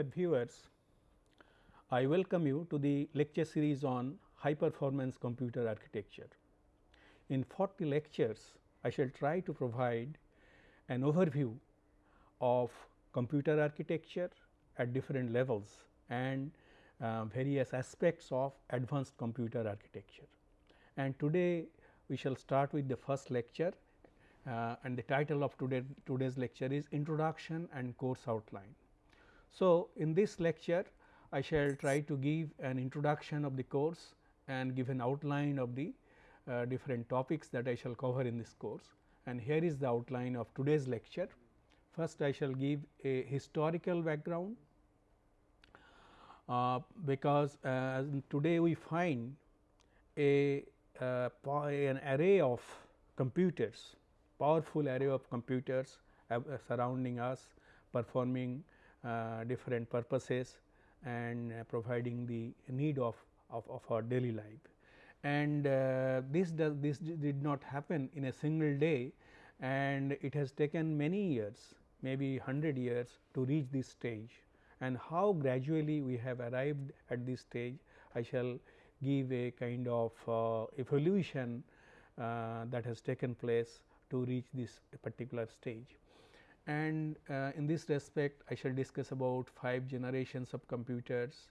Dear viewers, I welcome you to the lecture series on high performance computer architecture. In 40 lectures, I shall try to provide an overview of computer architecture at different levels and uh, various aspects of advanced computer architecture. And today we shall start with the first lecture uh, and the title of today today's lecture is introduction and course outline. So, in this lecture I shall try to give an introduction of the course and give an outline of the uh, different topics that I shall cover in this course and here is the outline of today's lecture. First I shall give a historical background uh, because uh, today we find a uh, an array of computers powerful array of computers surrounding us performing uh, different purposes and uh, providing the need of, of, of, our daily life. And uh, this does this did not happen in a single day and it has taken many years maybe 100 years to reach this stage and how gradually we have arrived at this stage I shall give a kind of uh, evolution uh, that has taken place to reach this particular stage and uh, in this respect I shall discuss about 5 generations of computers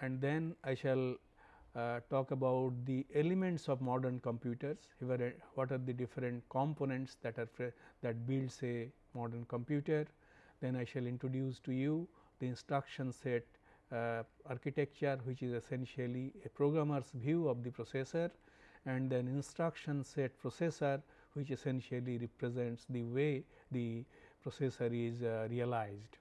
and then I shall uh, talk about the elements of modern computers what are the different components that are that builds a modern computer. Then I shall introduce to you the instruction set uh, architecture which is essentially a programmer's view of the processor and then instruction set processor which essentially represents the way the processor is uh, realized.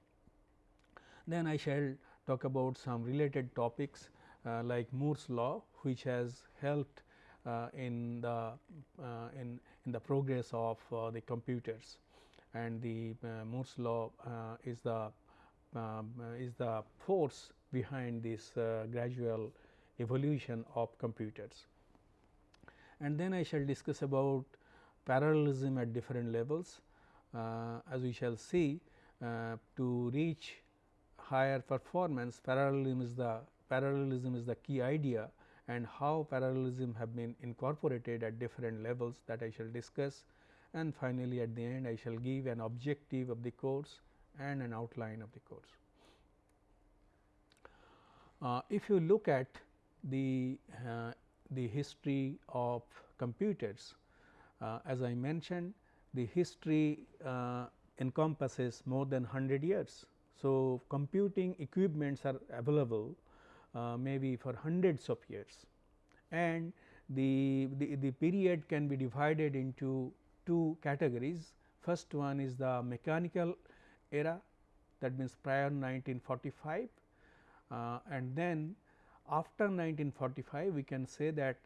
Then I shall talk about some related topics uh, like Moore's law which has helped uh, in the uh, in in the progress of uh, the computers and the uh, Moore's law is the um, is the force behind this gradual evolution of computers. And then I shall discuss about parallelism at different levels as we shall see uh, to reach higher performance parallelism is the parallelism is the key idea and how parallelism have been incorporated at different levels that I shall discuss and finally, at the end I shall give an objective of the course and an outline of the course. Uh, if you look at the uh, the history of computers uh, as I mentioned the history uh, encompasses more than 100 years. So, computing equipments are available uh, maybe for hundreds of years and the, the, the period can be divided into two categories. First one is the mechanical era that means prior 1945 uh, and then after 1945 we can say that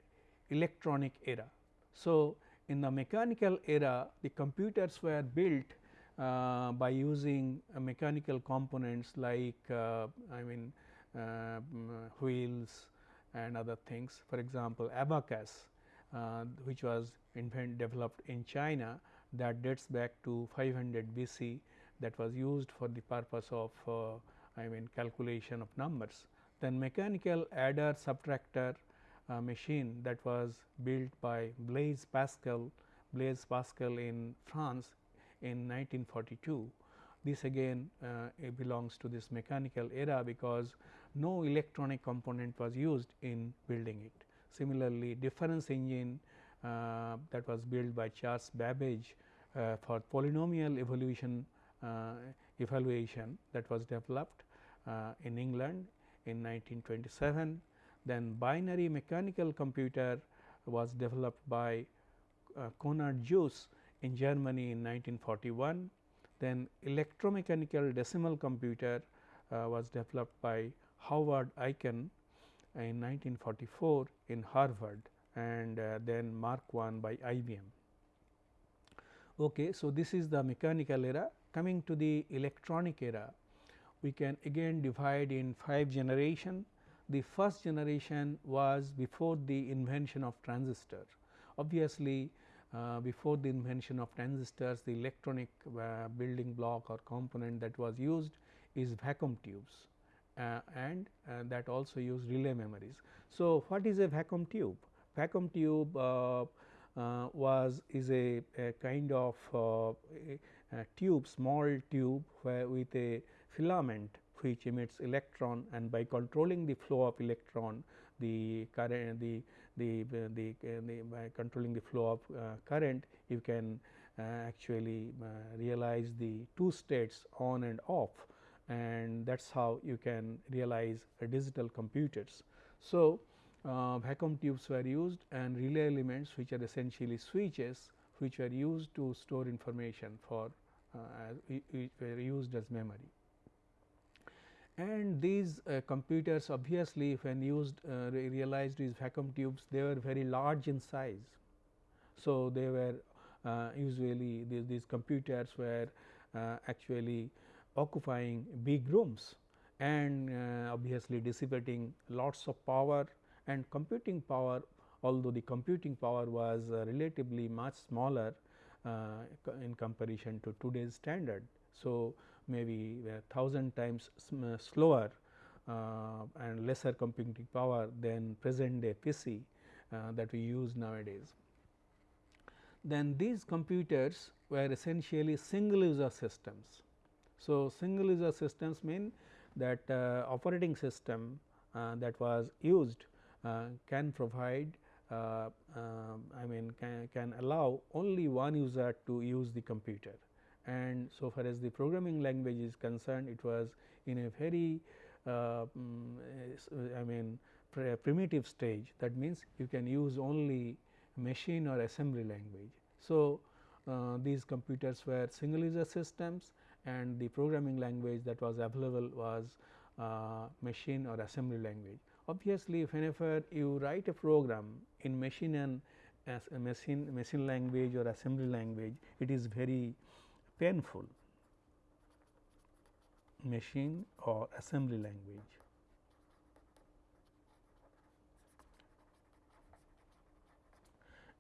electronic era. So, in the mechanical era the computers were built uh, by using uh, mechanical components like uh, I mean uh, wheels and other things. For example, abacus uh, which was invent developed in China that dates back to 500 BC that was used for the purpose of uh, I mean calculation of numbers. Then mechanical adder subtractor uh, machine that was built by Blaise Pascal, Blaise Pascal in France in 1942. This again uh, belongs to this mechanical era because no electronic component was used in building it. Similarly, difference engine uh, that was built by Charles Babbage uh, for polynomial evolution uh, evaluation that was developed uh, in England in 1927 then binary mechanical computer was developed by uh, Konrad Zuse in Germany in 1941. Then electromechanical decimal computer uh, was developed by Howard Aiken in 1944 in Harvard and uh, then Mark I by IBM. Okay, so, this is the mechanical era. Coming to the electronic era, we can again divide in 5 generation the first generation was before the invention of transistor. Obviously, uh, before the invention of transistors the electronic uh, building block or component that was used is vacuum tubes uh, and uh, that also use relay memories. So, what is a vacuum tube? Vacuum tube uh, uh was is a, a kind of a, a tube small tube where with a filament which emits electron and by controlling the flow of electron the current the the, the, the by controlling the flow of uh, current you can uh, actually uh, realize the two states on and off and that is how you can realize digital computers. So, uh, vacuum tubes were used and relay elements which are essentially switches which were used to store information for uh, were used as memory. And these uh, computers obviously when used uh, realized these vacuum tubes they were very large in size. So, they were uh, usually these, these computers were uh, actually occupying big rooms and uh, obviously dissipating lots of power and computing power although the computing power was uh, relatively much smaller in comparison to today's standard. So, maybe a thousand times uh, slower uh, and lesser computing power than present day PC uh, that we use nowadays. Then these computers were essentially single user systems so, single user systems mean that uh, operating system uh, that was used uh, can provide uh, I mean can, can allow only one user to use the computer and so far as the programming language is concerned it was in a very uh, mm, I mean primitive stage that means you can use only machine or assembly language. So, uh, these computers were single user systems and the programming language that was available was uh, machine or assembly language. Obviously, whenever you write a program in machine and machine machine language or assembly language, it is very painful machine or assembly language.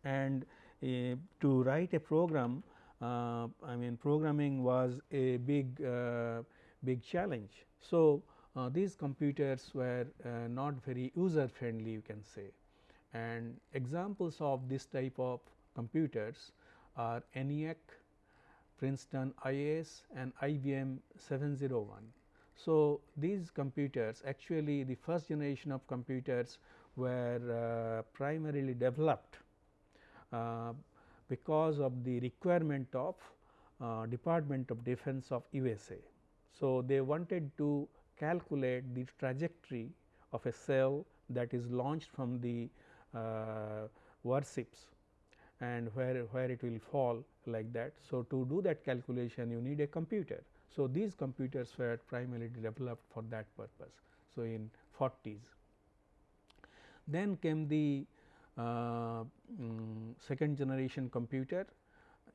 And uh, to write a program uh, I mean programming was a big uh, big challenge. So, uh, these computers were not very user friendly you can say and examples of this type of computers are ENIAC, Princeton IAS and IBM 701. So, these computers actually the first generation of computers were uh, primarily developed uh, because of the requirement of uh, Department of Defense of USA. So, they wanted to calculate the trajectory of a cell that is launched from the uh, warships and where, where it will fall like that. So, to do that calculation you need a computer. So, these computers were primarily developed for that purpose. So, in 40s. Then came the um, second generation computer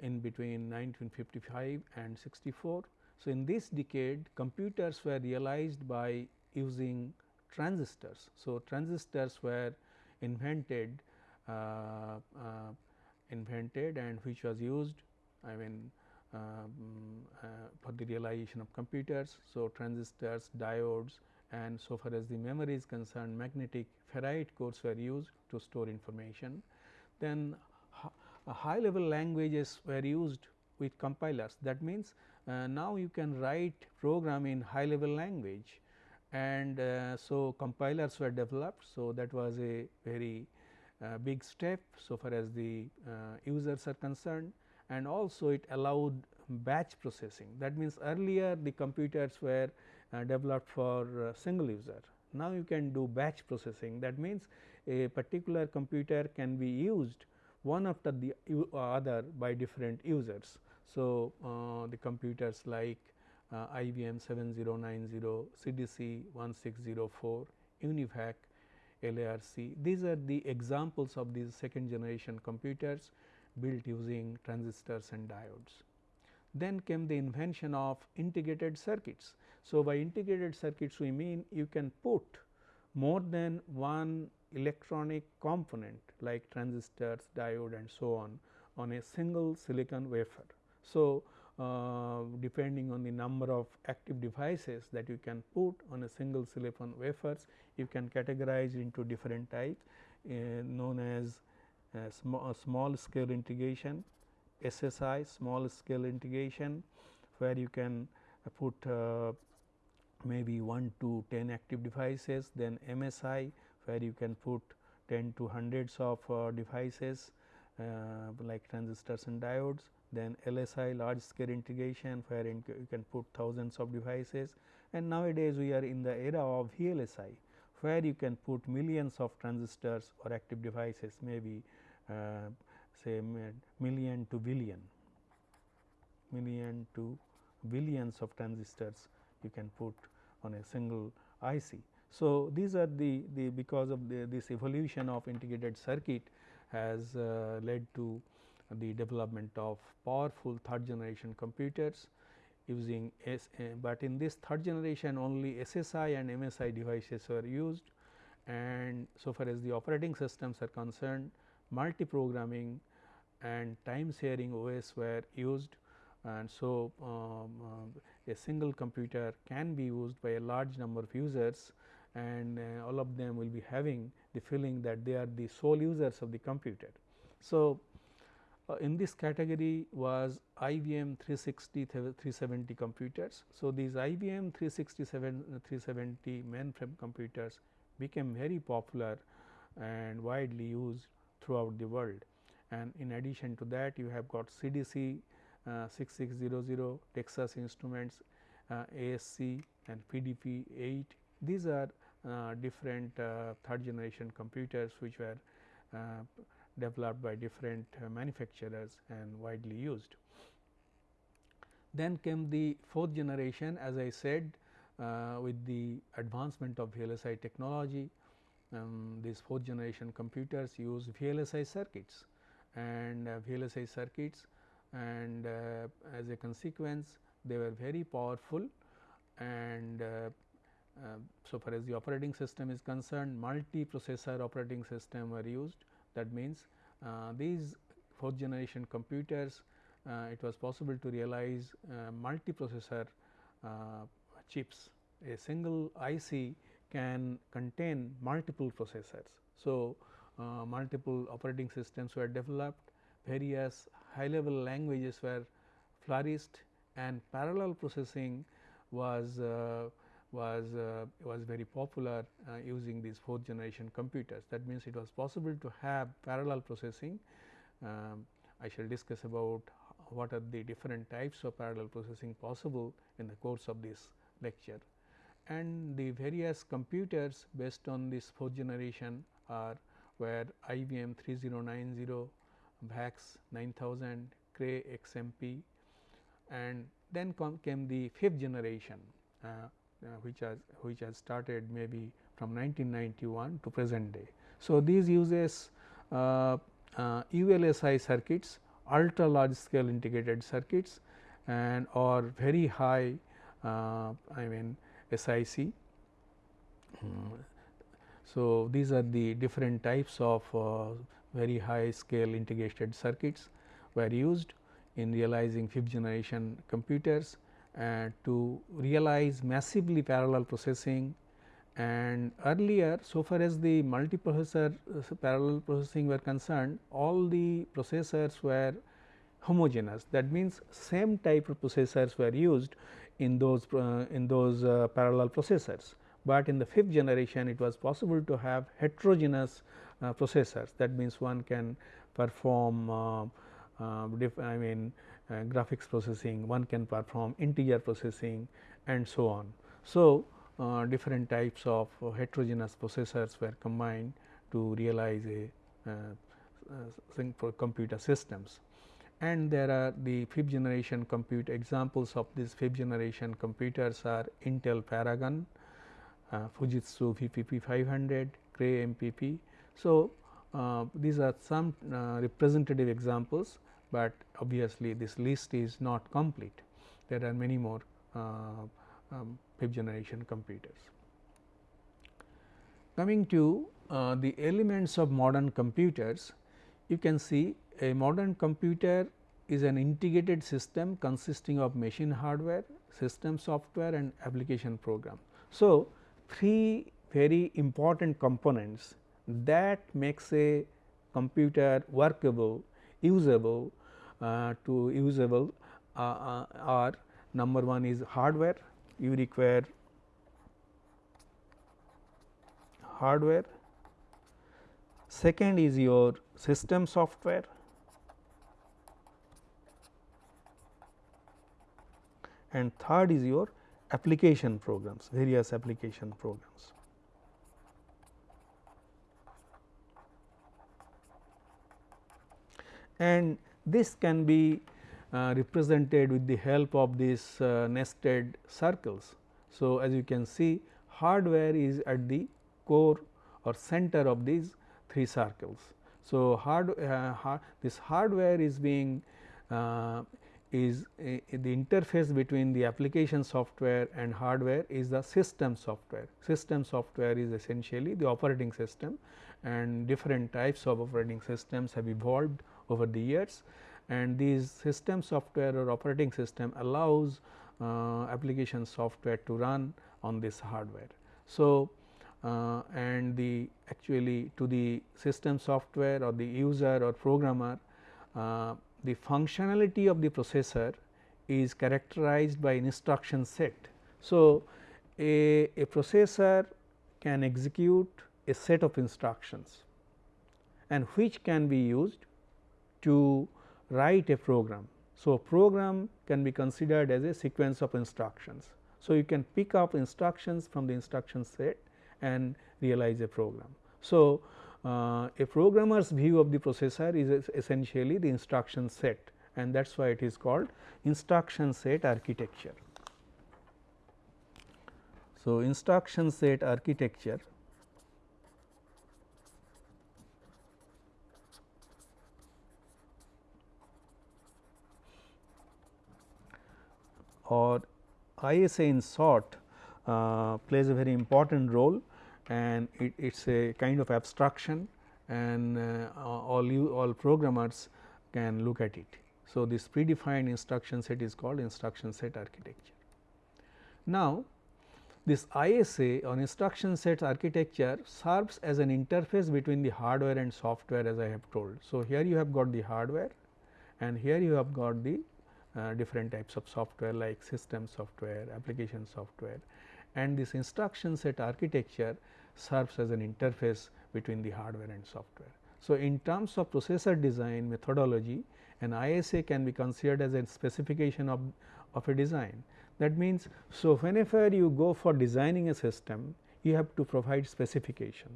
in between 1955 and 64. So, in this decade computers were realized by using transistors. So, transistors were invented uh, uh, invented and which was used I mean um, uh, for the realization of computers. So, transistors, diodes and so far as the memory is concerned magnetic ferrite cores were used to store information. Then high level languages were used with compilers that means, uh, now you can write program in high level language and uh, so compilers were developed. So, that was a very uh, big step so far as the uh, users are concerned and also it allowed batch processing that means earlier the computers were uh, developed for uh, single user. Now, you can do batch processing that means, a particular computer can be used one after the other by different users. So, uh, the computers like uh, IBM 7090, CDC 1604, UNIVAC, LARC. These are the examples of these second generation computers built using transistors and diodes. Then came the invention of integrated circuits. So, by integrated circuits we mean you can put more than one electronic component like transistors, diode and so on on a single silicon wafer. So, uh, depending on the number of active devices that you can put on a single silicon wafers, you can categorize into different types uh, known as uh, small, small scale integration, SSI small scale integration where you can put uh, maybe 1 to 10 active devices, then MSI where you can put 10 to hundreds of uh, devices uh, like transistors and diodes, then LSI large scale integration where you can put thousands of devices. And nowadays we are in the era of VLSI where you can put millions of transistors or active devices maybe uh, say million to billion, million to billions of transistors you can put on a single IC. So, these are the, the because of the, this evolution of integrated circuit has uh, led to the development of powerful third generation computers using S, uh, but in this third generation only SSI and MSI devices were used and so far as the operating systems are concerned multi programming and time sharing OS were used and so um, uh, a single computer can be used by a large number of users and uh, all of them will be having the feeling that they are the sole users of the computer. So, uh, in this category was IBM 360 370 computers. So, these IBM 367 370 mainframe computers became very popular and widely used throughout the world and in addition to that you have got CDC uh, 6600, Texas Instruments, uh, ASC and PDP 8. These are uh, different uh, third generation computers which were uh, developed by different uh, manufacturers and widely used. Then came the fourth generation as I said with the advancement of VLSI technology um, these fourth generation computers use VLSI circuits and uh, VLSI circuits and uh, as a consequence they were very powerful and uh, uh, so far as the operating system is concerned multi processor operating system were used. That means uh, these fourth generation computers it was possible to realize multi processor chips. A single IC can contain multiple processors. So, uh, multiple operating systems were developed, various high level languages were flourished and parallel processing was uh, was uh, was very popular uh, using these fourth generation computers. That means, it was possible to have parallel processing. Um, I shall discuss about what are the different types of parallel processing possible in the course of this lecture and the various computers based on this fourth generation are where IBM 3090, VAX 9000, Cray XMP and then came the fifth generation uh, uh, which has which has started maybe from 1991 to present day. So, these uses uh, ULSI uh, circuits ultra large scale integrated circuits and or very high uh, I mean SIC. Mm. So, these are the different types of uh, very high scale integrated circuits were used in realizing fifth generation computers and to realize massively parallel processing and earlier so far as the multiprocessor uh, parallel processing were concerned all the processors were homogeneous that means same type of processors were used in those uh, in those uh, parallel processors, but in the fifth generation it was possible to have heterogeneous uh, processors. That means one can perform I mean graphics processing, one can perform integer processing and so on. So, uh, different types of uh, heterogeneous processors were combined to realize a uh, computer systems and there are the fifth generation compute examples of these fifth generation computers are Intel Paragon, uh, Fujitsu VPP 500, Cray MPP. So, uh, these are some uh, representative examples, but obviously this list is not complete. There are many more uh, um, fifth generation computers. Coming to uh, the elements of modern computers, you can see a modern computer is an integrated system consisting of machine hardware, system software and application program. So, three very important components that makes a computer workable, usable uh, to usable uh, uh, are number one is hardware, you require hardware, second is your system software, and third is your application programs, various application programs. And this can be uh, represented with the help of these uh, nested circles. So, as you can see hardware is at the core or center of these three circles. So, hard, uh, hard this hardware is being uh, is the interface between the application software and hardware is the system software. System software is essentially the operating system and different types of operating systems have evolved over the years and these system software or operating system allows uh, application software to run on this hardware. So, uh, and the actually to the system software or the user or programmer uh, the functionality of the processor is characterized by an instruction set. So, a, a processor can execute a set of instructions and which can be used to write a program. So, a program can be considered as a sequence of instructions. So, you can pick up instructions from the instruction set and realize a program. So, uh, a programmer's view of the processor is essentially the instruction set and that is why it is called instruction set architecture. So, instruction set architecture or ISA in short uh, plays a very important role and it is a kind of abstraction and uh, all you all programmers can look at it. So, this predefined instruction set is called instruction set architecture. Now, this ISA or instruction set architecture serves as an interface between the hardware and software as I have told. So, here you have got the hardware and here you have got the uh, different types of software like system software, application software and this instruction set architecture serves as an interface between the hardware and software. So, in terms of processor design methodology an ISA can be considered as a specification of, of a design. That means, so whenever you go for designing a system you have to provide specification.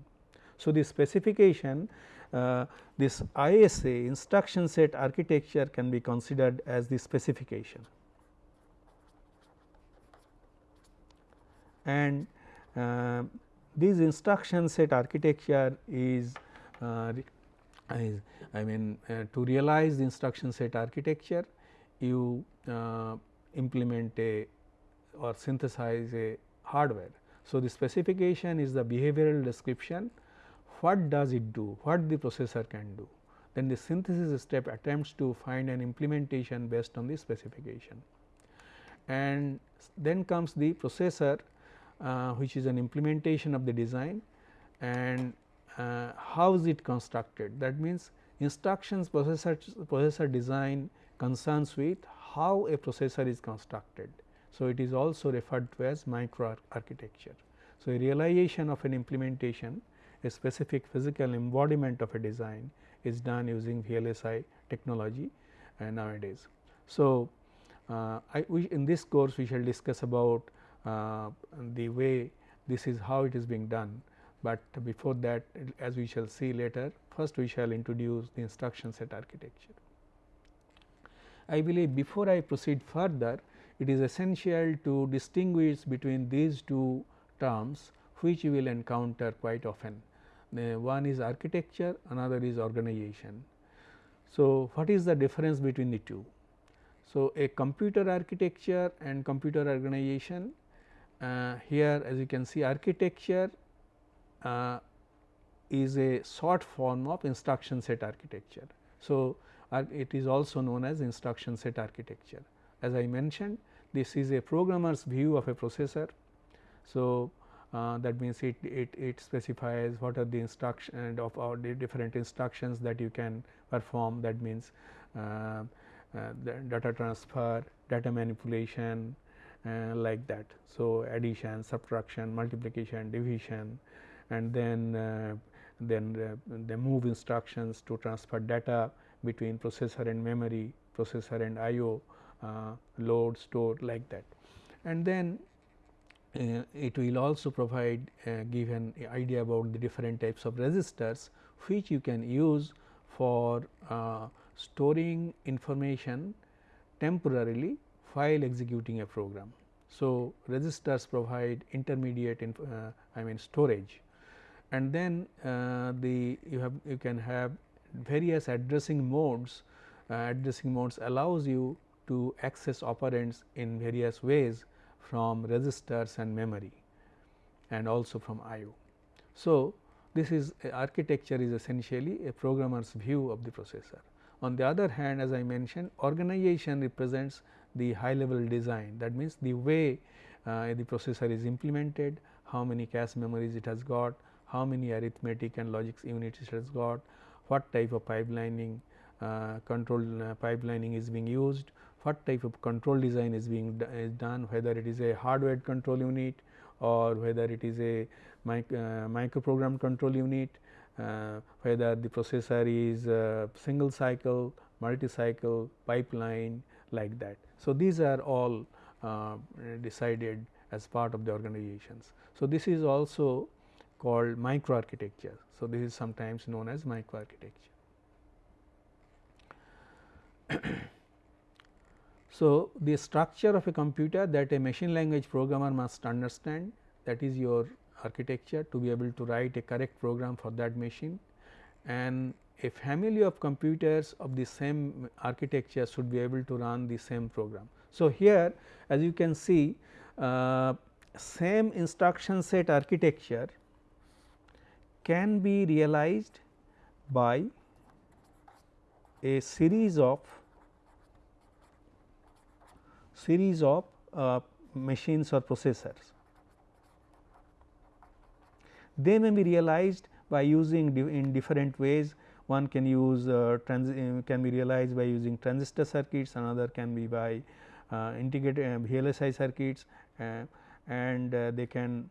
So, the specification uh, this ISA instruction set architecture can be considered as the specification. And uh, this instruction set architecture is, uh, is I mean uh, to realize the instruction set architecture you uh, implement a or synthesize a hardware. So, the specification is the behavioral description what does it do, what the processor can do. Then the synthesis step attempts to find an implementation based on the specification. And then comes the processor which is an implementation of the design and uh, how is it constructed. That means, instructions processor, processor design concerns with how a processor is constructed. So, it is also referred to as micro architecture. So, a realization of an implementation a specific physical embodiment of a design is done using VLSI technology uh, nowadays. So, uh, I, in this course we shall discuss about uh, Uh, the way this is how it is being done, but before that as we shall see later first we shall introduce the instruction set architecture. I believe before I proceed further it is essential to distinguish between these two terms which you will encounter quite often uh, one is architecture, another is organization. So, what is the difference between the two? So, a computer architecture and computer organization uh, here as you can see architecture uh, is a short form of instruction set architecture. So, it is also known as instruction set architecture. As I mentioned this is a programmer's view of a processor. So, uh, that means it, it, it specifies what are the instruction of our different instructions that you can perform that means uh, uh, data transfer, data manipulation uh, like that. So, addition, subtraction, multiplication, division and then uh, then uh, the move instructions to transfer data between processor and memory, processor and IO, load, store like that. And then uh, it will also provide uh, give an idea about the different types of registers which you can use for uh, storing information temporarily while executing a program. So, registers provide intermediate uh, I mean storage and then uh, the you have you can have various addressing modes uh, addressing modes allows you to access operands in various ways from registers and memory and also from IO. So, this is architecture is essentially a programmer's view of the processor. On the other hand as I mentioned organization represents the high level design that means the way uh, the processor is implemented, how many cache memories it has got, how many arithmetic and logic units it has got, what type of pipelining uh, control uh, pipelining is being used, what type of control design is being is done whether it is a hardware control unit or whether it is a mic, uh, microprogram control unit, uh, whether the processor is uh, single cycle, multi cycle, pipeline like that. So, these are all uh, decided as part of the organizations. So, this is also called microarchitecture. So, this is sometimes known as microarchitecture. So, the structure of a computer that a machine language programmer must understand that is your architecture to be able to write a correct program for that machine and a family of computers of the same architecture should be able to run the same program. So, here as you can see uh, same instruction set architecture can be realized by a series of series of uh, machines or processors. They may be realized by using in different ways. One can use uh, uh, can be realized by using transistor circuits, another can be by uh, integrated uh, VLSI circuits and they can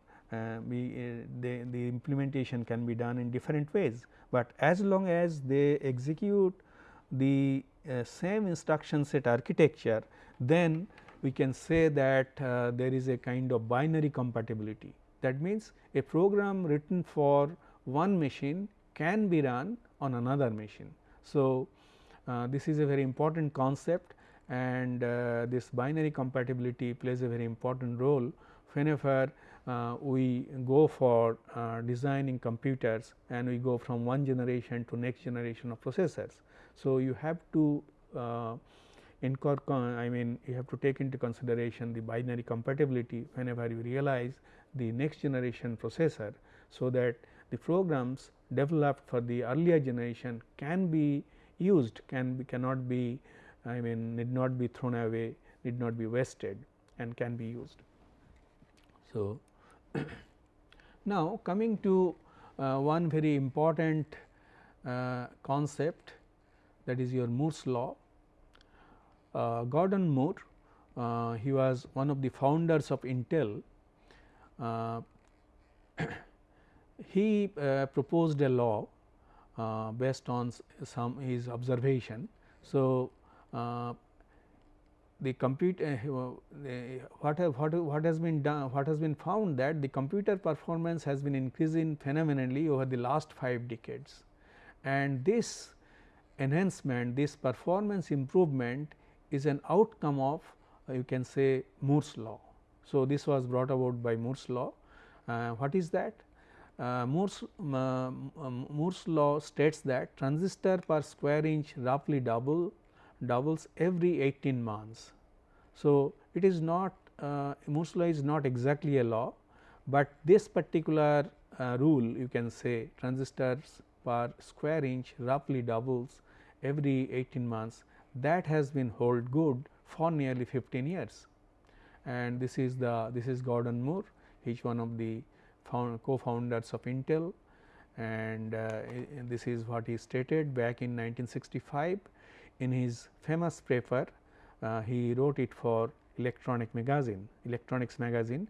be they, the implementation can be done in different ways, but as long as they execute the same instruction set architecture then we can say that uh, there is a kind of binary compatibility. That means, a program written for one machine can be run on another machine. So, uh, this is a very important concept and uh, this binary compatibility plays a very important role whenever uh, we go for uh, designing computers and we go from one generation to next generation of processors. So, you have to uh, I mean you have to take into consideration the binary compatibility whenever you realize the next generation processor. So, that the programs developed for the earlier generation can be used can be cannot be I mean need not be thrown away need not be wasted and can be used. So, now coming to uh, one very important uh, concept that is your Moore's law uh, Gordon Moore, uh, he was one of the founders of Intel. Uh, he proposed a law based on some his observation. So, the computer uh, what, have, what, what has been done what has been found that the computer performance has been increasing phenomenally over the last 5 decades and this enhancement this performance improvement is an outcome of uh, you can say Moore's law. So, this was brought about by Moore's law. Uh, what is that? Uh, Moore's, um, Moore's law states that transistor per square inch roughly double doubles every 18 months. So, it is not uh, Moore's law is not exactly a law, but this particular uh, rule you can say transistors per square inch roughly doubles every 18 months that has been hold good for nearly 15 years. And this is the this is Gordon Moore, he is one of the co-founders of Intel and uh, this is what he stated back in 1965 in his famous paper uh, he wrote it for electronic magazine electronics magazine.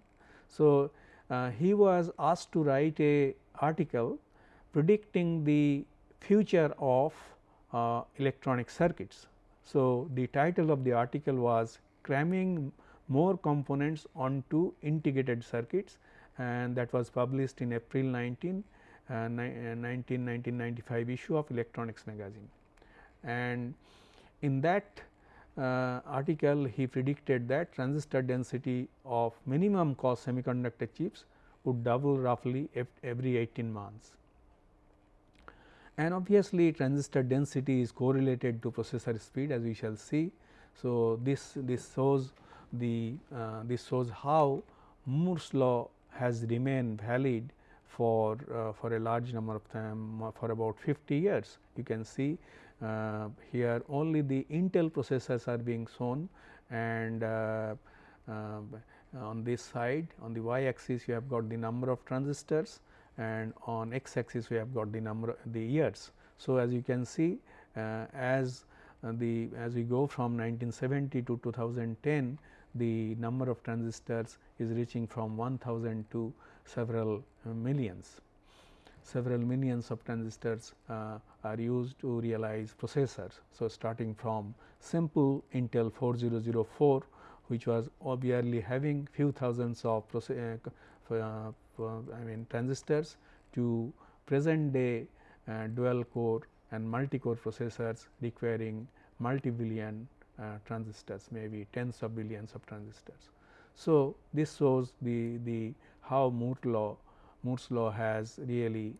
So, uh, he was asked to write a article predicting the future of uh, electronic circuits. So, the title of the article was cramming more components onto integrated circuits and that was published in April 19, uh, 19, 1995 issue of electronics magazine. And in that uh, article he predicted that transistor density of minimum cost semiconductor chips would double roughly every 18 months. And obviously, transistor density is correlated to processor speed as we shall see. So, this this shows the uh, this shows how Moore's law has remained valid for uh, for a large number of time for about 50 years. You can see uh, here only the Intel processors are being shown and uh, uh, on this side on the y axis you have got the number of transistors and on x axis we have got the number the years. So, as you can see uh, as uh, the as we go from 1970 to 2010 the number of transistors is reaching from 1000 to several millions several millions of transistors uh, are used to realize processors. So, starting from simple Intel 4004 which was obviously having few thousands of uh, uh, I mean transistors to present day uh, dual core and multi core processors requiring multi billion uh, transistors maybe tens of billions of transistors. So, this shows the, the how Moore law Moore's law has really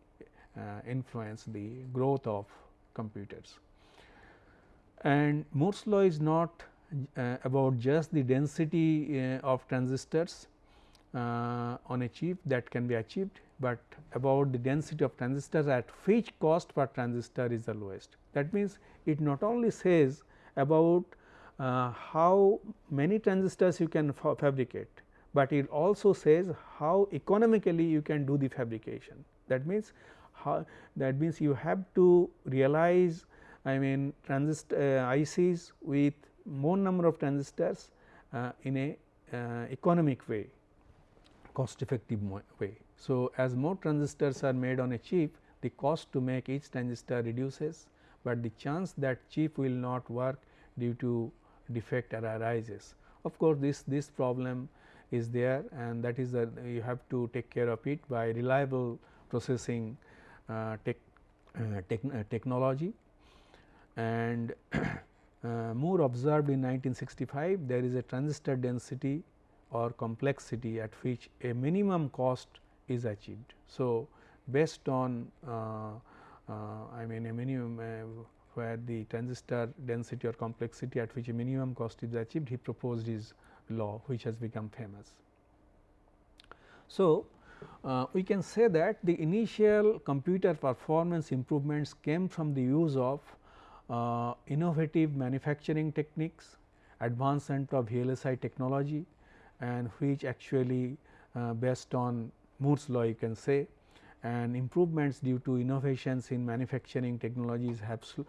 uh, influenced the growth of computers. And Moore's law is not uh, about just the density uh, of transistors uh, on a chip that can be achieved, but about the density of transistors at which cost per transistor is the lowest. That means, it not only says about uh, how many transistors you can fa fabricate, but it also says how economically you can do the fabrication. That means, how that means you have to realize I mean transistor uh, ICs with more number of transistors uh, in a uh, economic way cost effective way. So, as more transistors are made on a chip the cost to make each transistor reduces, but the chance that chip will not work due to defect arises. Of course, this this problem is there and that is that you have to take care of it by reliable processing uh, tech, uh, uh, technology and Moore observed in 1965 there is a transistor density or complexity at which a minimum cost is achieved. So, based on uh, uh, I mean a minimum uh, where the transistor density or complexity at which a minimum cost is achieved he proposed his law which has become famous. So, uh, we can say that the initial computer performance improvements came from the use of uh, innovative manufacturing techniques, advancement of VLSI technology and which actually uh, based on Moore's law you can say and improvements due to innovations in manufacturing technologies have sl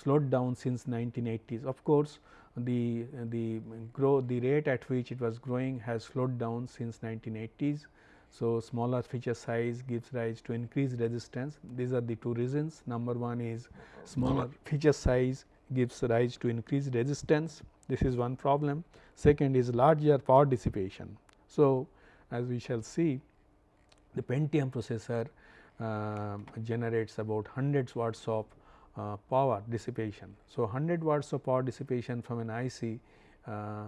slowed down since 1980s. Of course, the the grow the rate at which it was growing has slowed down since 1980s. So, smaller feature size gives rise to increased resistance these are the two reasons number one is smaller feature size gives rise to increased resistance this is one problem second is larger power dissipation. So, as we shall see the Pentium processor uh, generates about 100 watts of uh, power dissipation. So, 100 watts of power dissipation from an IC uh,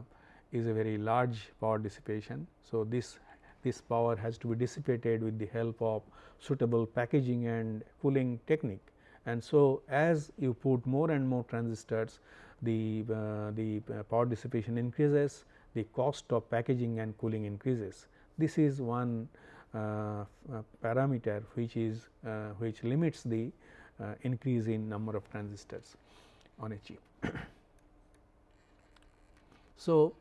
is a very large power dissipation. So, this this power has to be dissipated with the help of suitable packaging and cooling technique. And so, as you put more and more transistors the, uh, the uh, power dissipation increases, the cost of packaging and cooling increases. This is one parameter which is uh, which limits the uh, increase in number of transistors. on a chip. so,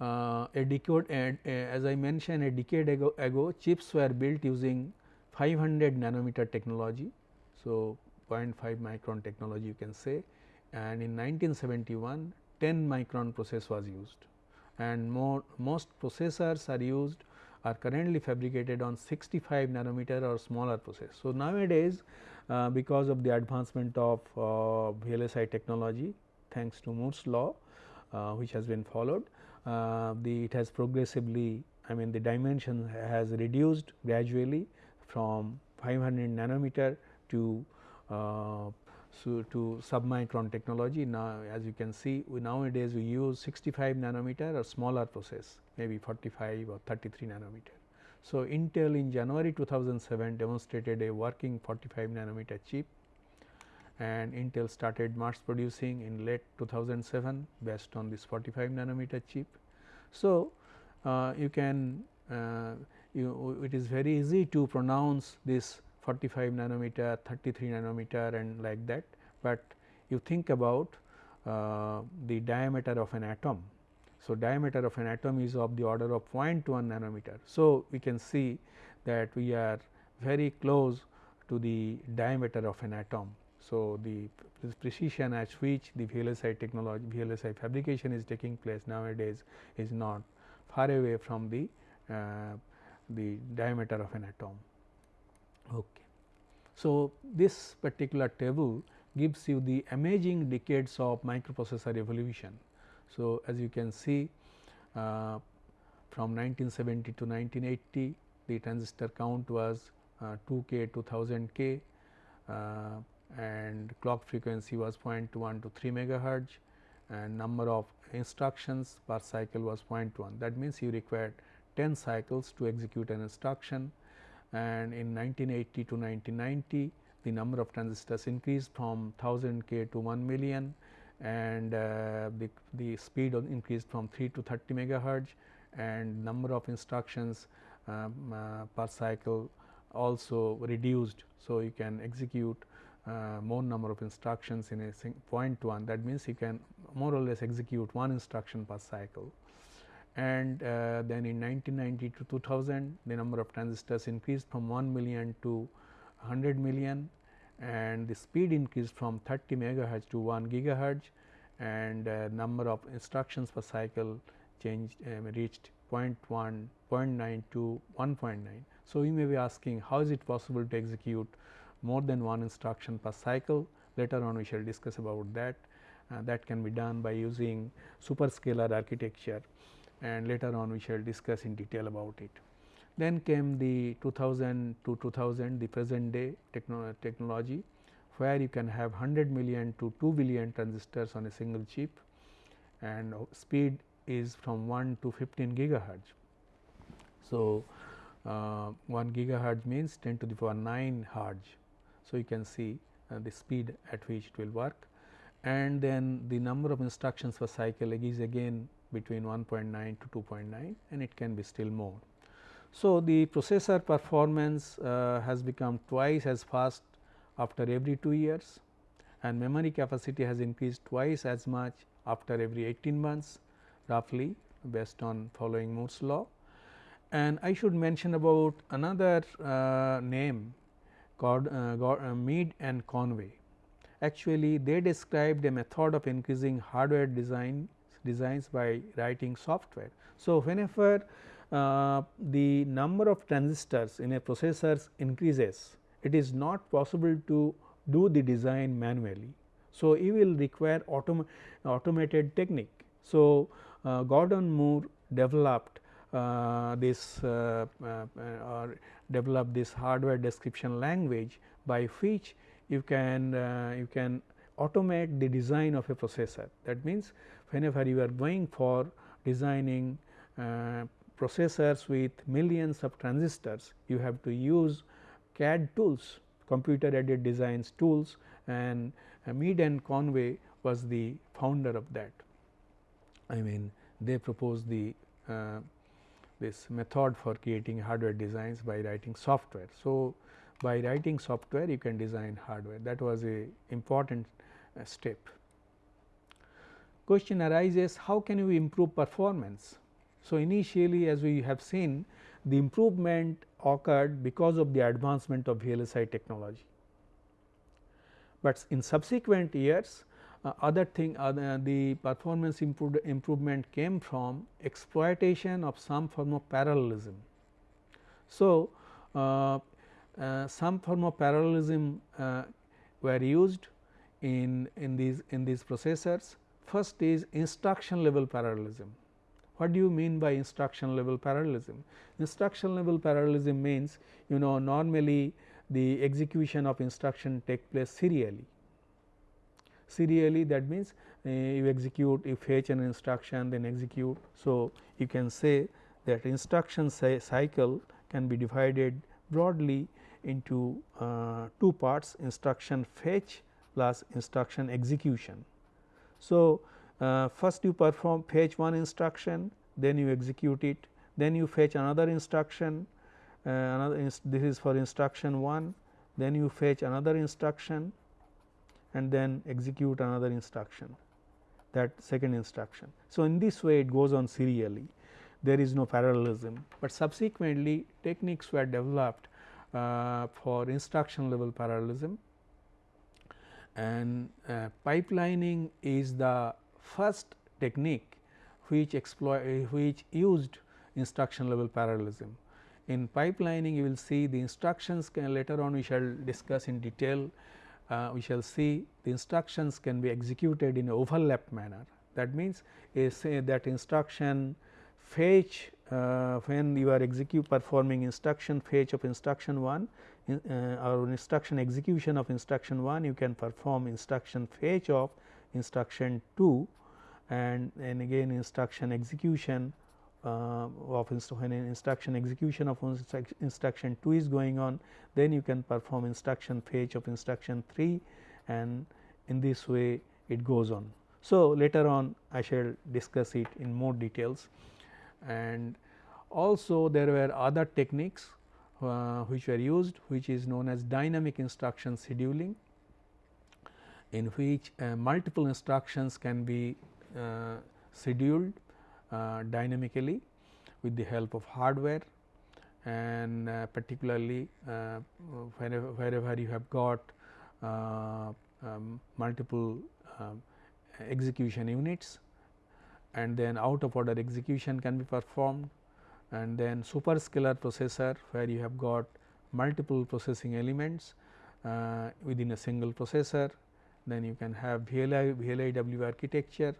uh, a decade and uh, as I mentioned a decade ago, ago chips were built using 500 nanometer technology. So, 0.5 micron technology you can say and in 1971 10 micron process was used and more most processors are used are currently fabricated on 65 nanometer or smaller process. So, nowadays uh, because of the advancement of uh, VLSI technology thanks to Moore's law uh, which has been followed uh, the it has progressively I mean the dimension has reduced gradually from 500 nanometer to uh, so to submicron technology. Now, as you can see we nowadays we use 65 nanometer or smaller process maybe 45 or 33 nanometer. So, Intel in January 2007 demonstrated a working 45 nanometer chip and Intel started mass producing in late 2007 based on this 45 nanometer chip. So, uh, you can uh, you, it is very easy to pronounce this 45 nanometer, 33 nanometer and like that, but you think about uh, the diameter of an atom. So, diameter of an atom is of the order of 0.1 nanometer. So, we can see that we are very close to the diameter of an atom. So, the precision at which the VLSI technology VLSI fabrication is taking place nowadays is not far away from the uh, the diameter of an atom. Okay. So, this particular table gives you the amazing decades of microprocessor evolution. So, as you can see uh, from 1970 to 1980 the transistor count was uh, 2 k to 1000 k uh, and clock frequency was 0.1 to 3 megahertz and number of instructions per cycle was 0.1 that means you required 10 cycles to execute an instruction and in 1980 to 1990 the number of transistors increased from 1000 k to 1 million. And uh, the, the speed increased from 3 to 30 megahertz. And number of instructions um, uh, per cycle also reduced. So, you can execute uh, more number of instructions in a point 1 that means you can more or less execute one instruction per cycle and uh, then in 1990 to 2000 the number of transistors increased from 1 million to 100 million and the speed increased from 30 megahertz to 1 gigahertz and uh, number of instructions per cycle changed um, reached 0 0.1, 0.9 to 1.9. So, you may be asking how is it possible to execute more than one instruction per cycle? Later on we shall discuss about that. Uh, that can be done by using superscalar architecture and later on we shall discuss in detail about it. Then came the 2000 to 2000 the present day techno technology where you can have 100 million to 2 billion transistors on a single chip and speed is from 1 to 15 gigahertz. So, uh, 1 gigahertz means 10 to the power 9 hertz. So, you can see uh, the speed at which it will work and then the number of instructions per cycle is again between 1.9 to 2.9 and it can be still more. So, the processor performance uh, has become twice as fast after every 2 years and memory capacity has increased twice as much after every 18 months roughly based on following Moore's law. And I should mention about another uh, name called uh, uh Mead and Conway. Actually, they described a method of increasing hardware design designs by writing software. So, whenever uh, the number of transistors in a processor increases, it is not possible to do the design manually. So, you will require autom automated technique. So, uh, Gordon Moore developed uh, this uh, uh, or developed this hardware description language by which you can uh, you can automate the design of a processor. That means, whenever you are going for designing uh, processors with millions of transistors, you have to use CAD tools, computer aided designs tools and uh, Mead and Conway was the founder of that. I mean they proposed the uh, this method for creating hardware designs by writing software. So, by writing software you can design hardware that was a important uh, step question arises how can we improve performance. So, initially as we have seen the improvement occurred because of the advancement of VLSI technology, but in subsequent years uh, other thing uh, the performance improved, improvement came from exploitation of some form of parallelism. So, uh, uh some form of parallelism uh, were used in, in these in these processors. First is instruction level parallelism. What do you mean by instruction level parallelism? Instruction level parallelism means you know normally the execution of instruction take place serially serially that means uh, you execute you fetch an instruction then execute. So, you can say that instruction cycle can be divided broadly into uh, two parts instruction fetch plus instruction execution. So, uh, first you perform fetch one instruction then you execute it then you fetch another instruction uh, another this is for instruction 1 then you fetch another instruction and then execute another instruction that second instruction. So, in this way it goes on serially there is no parallelism, but subsequently techniques were developed uh, for instruction level parallelism and uh, pipelining is the first technique which exploit which used instruction level parallelism. In pipelining you will see the instructions can later on we shall discuss in detail uh, we shall see the instructions can be executed in overlap manner. That means, say that instruction fetch when you are execute performing instruction fetch of instruction 1 in, uh, or instruction execution of instruction 1 you can perform instruction fetch of instruction 2 and, and again instruction execution uh, of inst when instruction execution of instruction 2 is going on then you can perform instruction fetch of instruction 3 and in this way it goes on. So, later on I shall discuss it in more details and also there were other techniques uh, which were used which is known as dynamic instruction scheduling in which uh, multiple instructions can be uh, scheduled uh, dynamically with the help of hardware and uh, particularly uh, wherever, wherever you have got um, multiple um, execution units and then out of order execution can be performed and then superscalar processor where you have got multiple processing elements uh, within a single processor then you can have VLI, VLIW architecture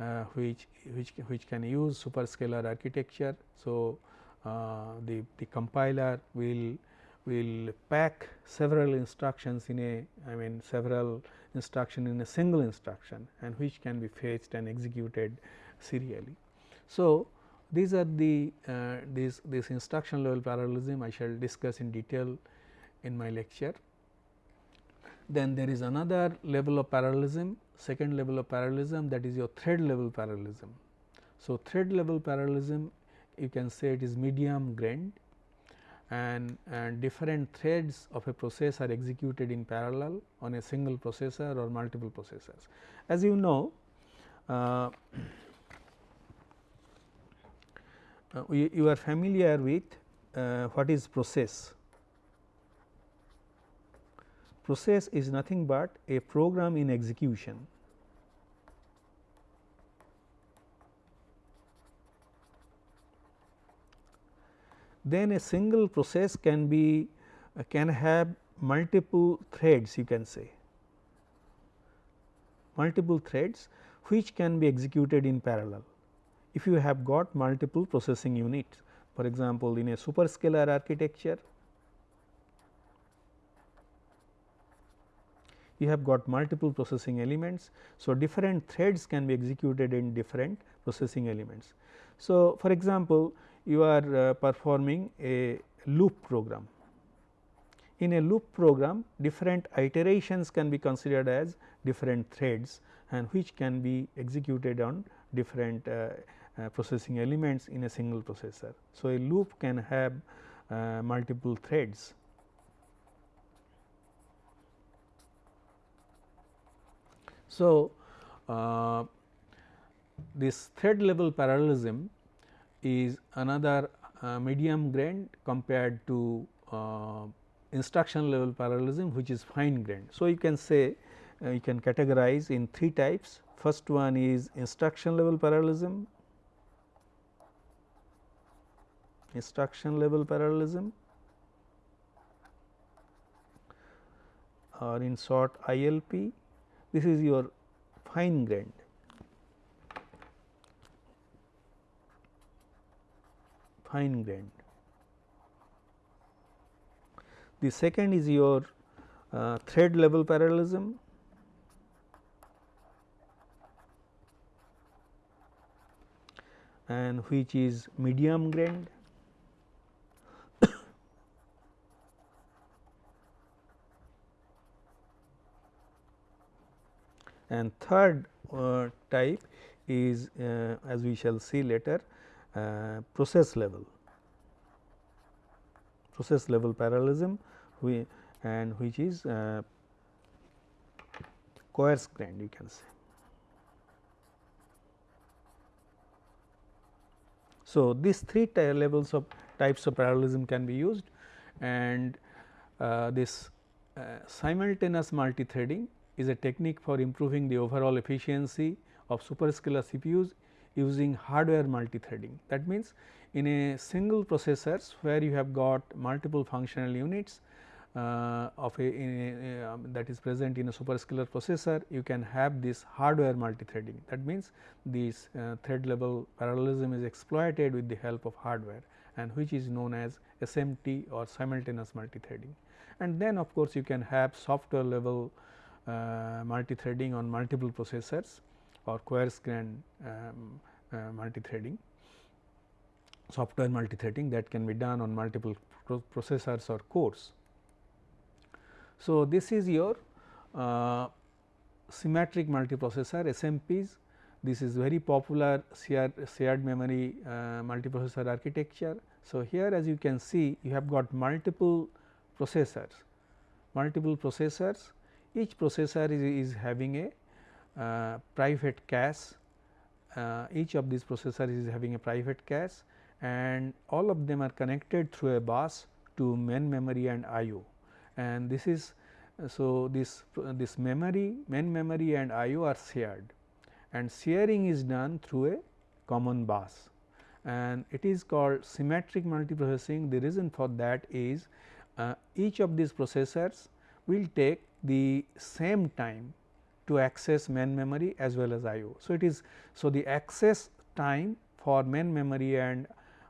uh, which, which, which can use superscalar architecture. So, uh, the, the compiler will will pack several instructions in a I mean several instruction in a single instruction and which can be fetched and executed serially. So, these are the uh, this this instruction level parallelism I shall discuss in detail in my lecture. Then there is another level of parallelism second level of parallelism that is your thread level parallelism. So, thread level parallelism you can say it is medium grained and, and different threads of a process are executed in parallel on a single processor or multiple processors. As you know, uh, uh, you are familiar with uh, what is process process is nothing but a program in execution. Then a single process can be uh, can have multiple threads you can say multiple threads which can be executed in parallel. If you have got multiple processing units for example, in a superscalar architecture you have got multiple processing elements. So, different threads can be executed in different processing elements. So, for example, you are uh, performing a loop program. In a loop program different iterations can be considered as different threads and which can be executed on different uh, uh, processing elements in a single processor. So, a loop can have uh, multiple threads So, uh, this thread level parallelism is another uh, medium grained compared to uh, instruction level parallelism which is fine grained. So, you can say uh, you can categorize in three types. First one is instruction level parallelism, instruction level parallelism. Or in short ILP this is your fine grained fine grained. The second is your uh, thread level parallelism and which is medium grained and third uh, type is uh, as we shall see later uh, process level process level parallelism we and which is uh, coarse grained you can say. So, these three levels of types of parallelism can be used and uh, this uh, simultaneous multithreading is a technique for improving the overall efficiency of superscalar CPUs using hardware multithreading. That means, in a single processors where you have got multiple functional units uh, of a, a um, that is present in a superscalar processor, you can have this hardware multithreading. That means, this uh, thread level parallelism is exploited with the help of hardware and which is known as SMT or simultaneous multithreading. And then of course, you can have software level uh, multithreading on multiple processors or coarse grain um, uh, multithreading software multithreading that can be done on multiple pro processors or cores. So, this is your uh, symmetric multiprocessor SMPs. This is very popular shared, shared memory uh, multiprocessor architecture. So, here as you can see you have got multiple processors, multiple processors each processor is, is having a uh, private cache, uh, each of these processors is having a private cache and all of them are connected through a bus to main memory and IO and this is so this this memory main memory and IO are shared. And sharing is done through a common bus. And it is called symmetric multiprocessing. The reason for that is uh, each of these processors will take the same time to access main memory as well as IO. So, it is so the access time for main memory and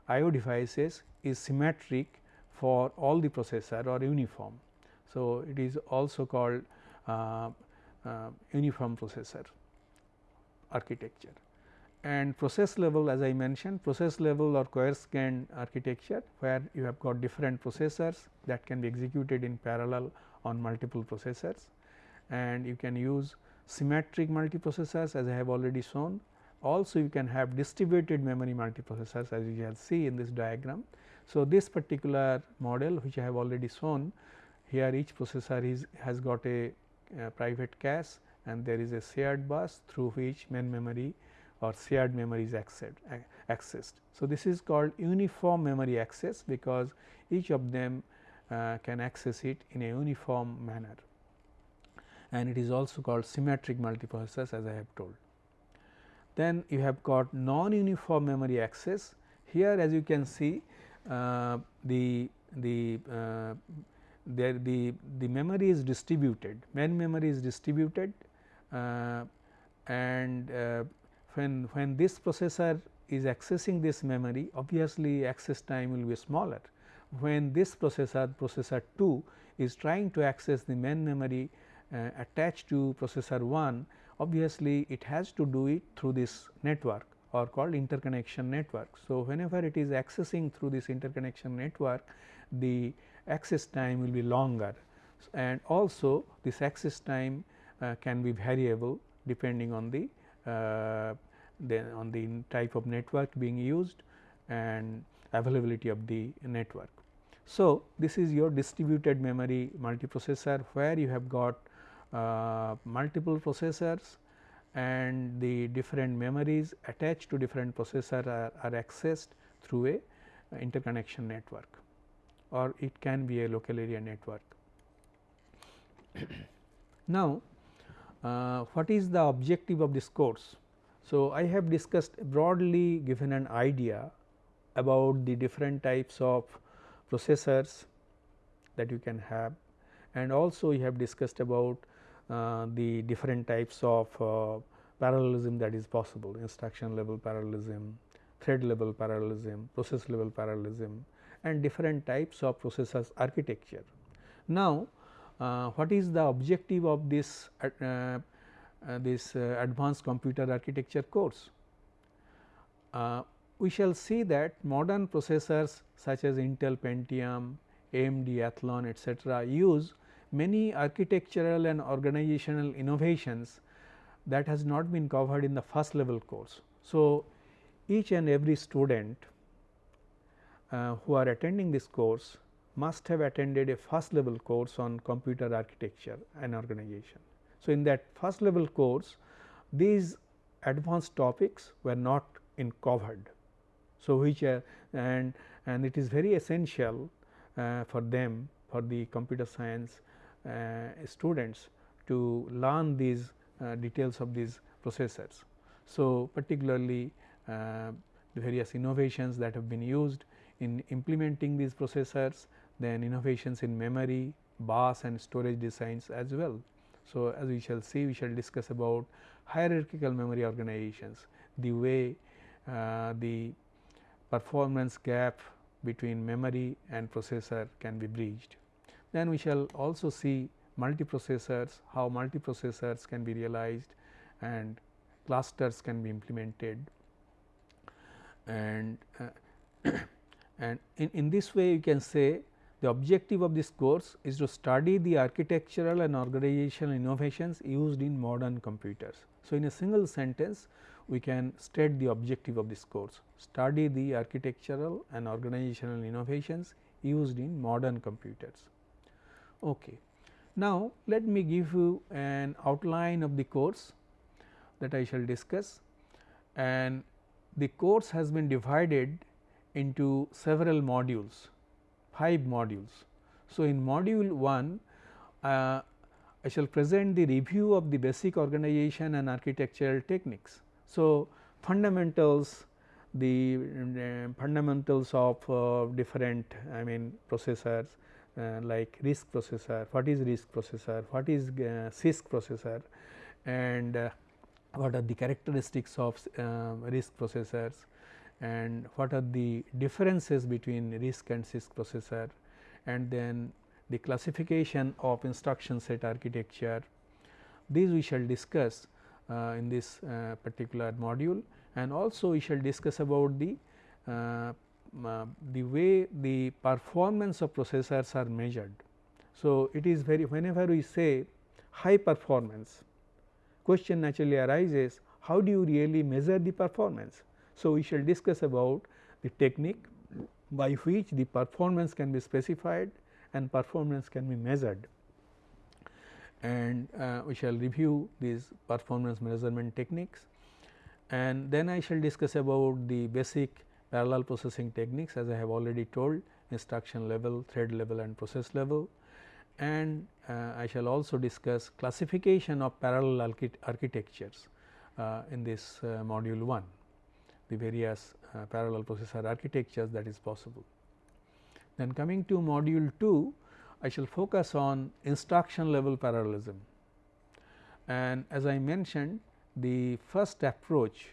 IO devices is symmetric for all the processor or uniform. So, it is also called uh, uh, uniform processor architecture and process level as I mentioned process level or coarse grained architecture where you have got different processors that can be executed in parallel on multiple processors and you can use symmetric multiprocessors as I have already shown. Also you can have distributed memory multiprocessors as you can see in this diagram. So, this particular model which I have already shown here each processor is has got a, private cache and there is a shared bus through which main memory or shared memory is accessed. So, this is called uniform memory access because each of them uh, can access it in a uniform manner and it is also called symmetric multiprocessors as I have told. Then you have got non-uniform memory access. Here as you can see uh, the the uh, there the the memory is distributed main memory is distributed uh, and uh, when when this processor is accessing this memory obviously access time will be smaller when this processor processor 2 is trying to access the main memory attached to processor 1 obviously it has to do it through this network or called interconnection network. So, whenever it is accessing through this interconnection network the access time will be longer and also this access time uh, can be variable depending on the uh, then on the type of network being used and availability of the network. So, this is your distributed memory multiprocessor where you have got uh, multiple processors and the different memories attached to different processor are, are accessed through a interconnection network or it can be a local area network. now, uh, what is the objective of this course? So, I have discussed broadly given an idea about the different types of processors that you can have and also we have discussed about uh, the different types of uh, parallelism that is possible instruction level parallelism, thread level parallelism, process level parallelism and different types of processors architecture. Now, uh, what is the objective of this uh, uh, this uh, advanced computer architecture course? we shall see that modern processors such as Intel Pentium, AMD Athlon etcetera use many architectural and organizational innovations that has not been covered in the first level course. So, each and every student uh, who are attending this course must have attended a first level course on computer architecture and organization. So, in that first level course these advanced topics were not in covered. So, which uh, and and it is very essential uh, for them for the computer science students to learn these uh, details of these processors. So, particularly uh, the various innovations that have been used in implementing these processors, then innovations in memory, bus and storage designs as well. So, as we shall see we shall discuss about hierarchical memory organizations, the way uh, the performance gap between memory and processor can be bridged. Then we shall also see multiprocessors, how multiprocessors can be realized and clusters can be implemented and uh, and in, in this way you can say the objective of this course is to study the architectural and organizational innovations used in modern computers. So, in a single sentence we can state the objective of this course study the architectural and organizational innovations used in modern computers. Okay. Now, let me give you an outline of the course that I shall discuss and the course has been divided into several modules, 5 modules. So, in module 1 uh, I shall present the review of the basic organization and architectural techniques. So, fundamentals the uh, fundamentals of uh, different I mean processors like RISC processor, what is RISC processor, what is uh, CISC processor and uh, what are the characteristics of RISC processors and what are the differences between RISC and CISC processor and then the classification of instruction set architecture. These we shall discuss uh, in this uh, particular module and also we shall discuss about the uh, uh, the way the performance of processors are measured. So, it is very whenever we say high performance question naturally arises how do you really measure the performance. So, we shall discuss about the technique by which the performance can be specified and performance can be measured and uh, we shall review these performance measurement techniques and then I shall discuss about the basic parallel processing techniques as I have already told instruction level, thread level and process level and uh, I shall also discuss classification of parallel architectures uh, in this uh, module 1, the various uh, parallel processor architectures that is possible. Then coming to module 2, I shall focus on instruction level parallelism and as I mentioned the first approach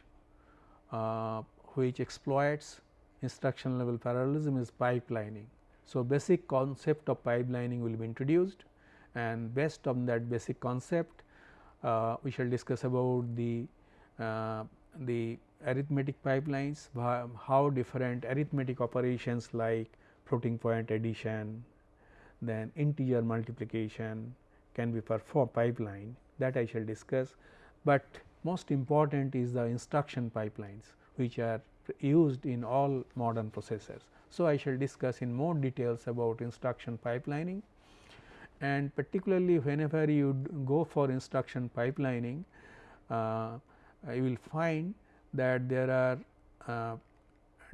uh, which exploits instruction level parallelism is pipelining. So, basic concept of pipelining will be introduced and based on that basic concept uh, we shall discuss about the uh, the arithmetic pipelines, how different arithmetic operations like floating point addition, then integer multiplication can be performed pipeline that I shall discuss, but most important is the instruction pipelines which are used in all modern processors. So, I shall discuss in more details about instruction pipelining and particularly whenever you go for instruction pipelining uh, you will find that there are uh,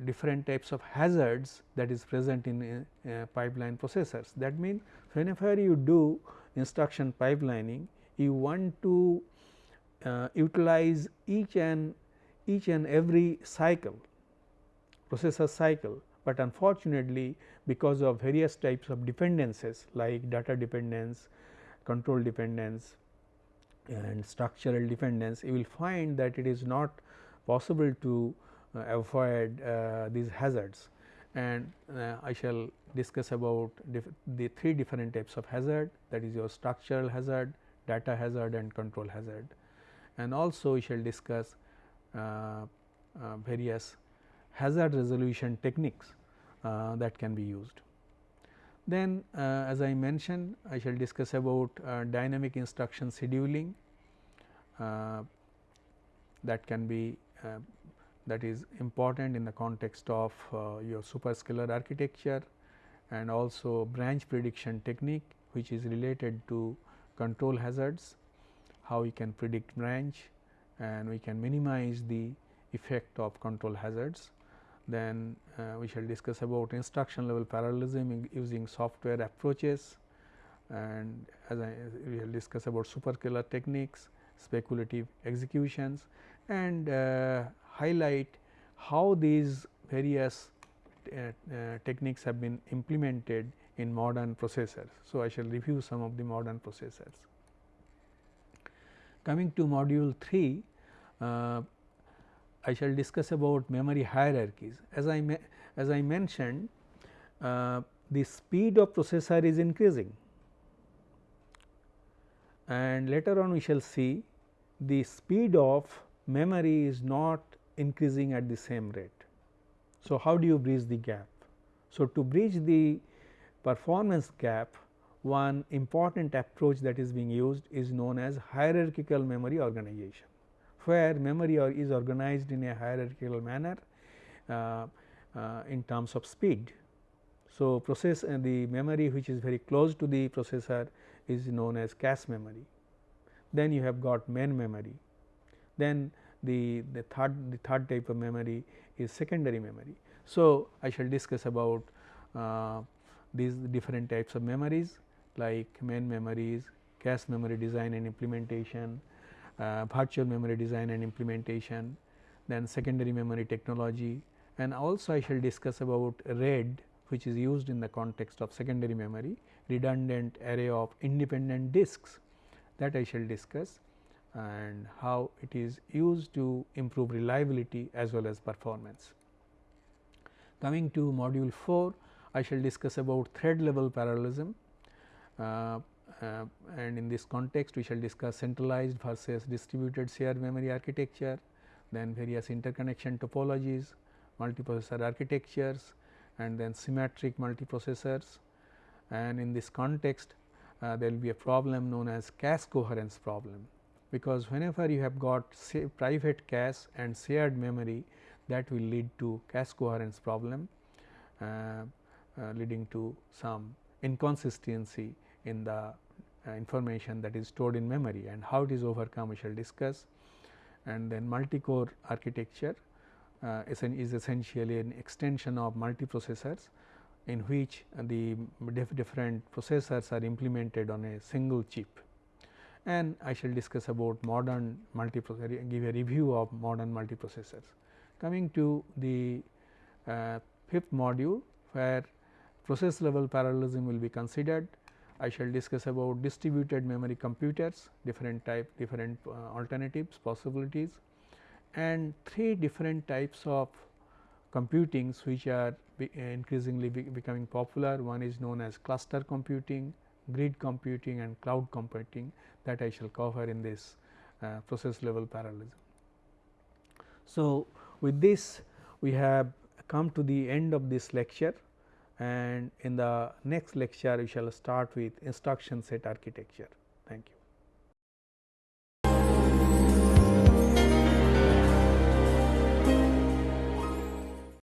different types of hazards that is present in uh, pipeline processors. That means, whenever you do instruction pipelining you want to uh, utilize each and each and every cycle processor cycle, but unfortunately because of various types of dependencies like data dependence, control dependence and structural dependence you will find that it is not possible to uh, avoid uh, these hazards and uh, I shall discuss about the three different types of hazard that is your structural hazard, data hazard and control hazard. And also we shall discuss Uh, uh, various hazard resolution techniques uh, that can be used. Then uh, as I mentioned I shall discuss about dynamic instruction scheduling that can be that is important in the context of uh, your superscalar architecture and also branch prediction technique which is related to control hazards, how we can predict branch and we can minimize the effect of control hazards. Then uh, we shall discuss about instruction level parallelism using software approaches and as I we will discuss about superscalar techniques, speculative executions and uh, highlight how these various uh, uh, techniques have been implemented in modern processors. So, I shall review some of the modern processors. Coming to module 3, uh, I shall discuss about memory hierarchies. As I as I mentioned, uh, the speed of processor is increasing and later on we shall see the speed of memory is not increasing at the same rate. So, how do you bridge the gap? So, to bridge the performance gap one important approach that is being used is known as hierarchical memory organization, where memory or is organized in a hierarchical manner uh, uh, in terms of speed. So, process uh, the memory which is very close to the processor is known as cache memory. Then you have got main memory, then the, the third the third type of memory is secondary memory. So, I shall discuss about uh, these different types of memories like main memories, cache memory design and implementation, uh, virtual memory design and implementation, then secondary memory technology and also I shall discuss about RAID which is used in the context of secondary memory redundant array of independent disks that I shall discuss and how it is used to improve reliability as well as performance. Coming to module 4, I shall discuss about thread level parallelism and in this context we shall discuss centralized versus distributed shared memory architecture, then various interconnection topologies, multiprocessor architectures and then symmetric multiprocessors. And in this context uh, there will be a problem known as cache coherence problem because whenever you have got private cache and shared memory that will lead to cache coherence problem uh, uh, leading to some inconsistency in the uh, information that is stored in memory and how it is overcome we shall discuss and then multi-core architecture uh, is essentially an extension of multiprocessors in which the different processors are implemented on a single chip and I shall discuss about modern multiprocessor give a review of modern multiprocessors. Coming to the uh, fifth module where process level parallelism will be considered. I shall discuss about distributed memory computers different type different uh, alternatives possibilities and three different types of computings which are be increasingly be becoming popular. One is known as cluster computing, grid computing and cloud computing that I shall cover in this uh, process level parallelism. So, with this we have come to the end of this lecture and in the next lecture we shall start with instruction set architecture. Thank you.